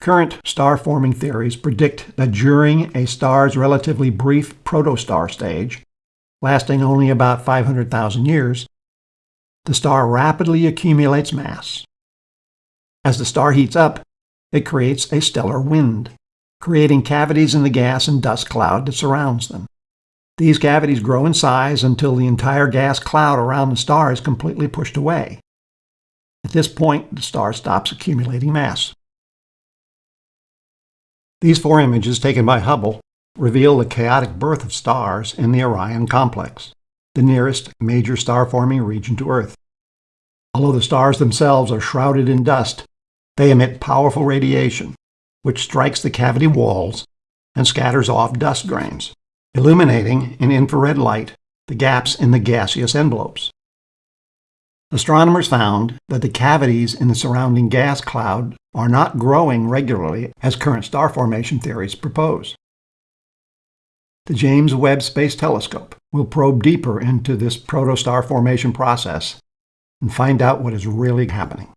Current star-forming theories predict that during a star's relatively brief protostar stage, lasting only about 500,000 years, the star rapidly accumulates mass. As the star heats up, it creates a stellar wind, creating cavities in the gas and dust cloud that surrounds them. These cavities grow in size until the entire gas cloud around the star is completely pushed away. At this point, the star stops accumulating mass. These four images taken by Hubble reveal the chaotic birth of stars in the Orion complex, the nearest major star-forming region to Earth. Although the stars themselves are shrouded in dust, they emit powerful radiation, which strikes the cavity walls and scatters off dust grains, illuminating in infrared light the gaps in the gaseous envelopes. Astronomers found that the cavities in the surrounding gas cloud are not growing regularly as current star formation theories propose. The James Webb Space Telescope will probe deeper into this protostar formation process and find out what is really happening.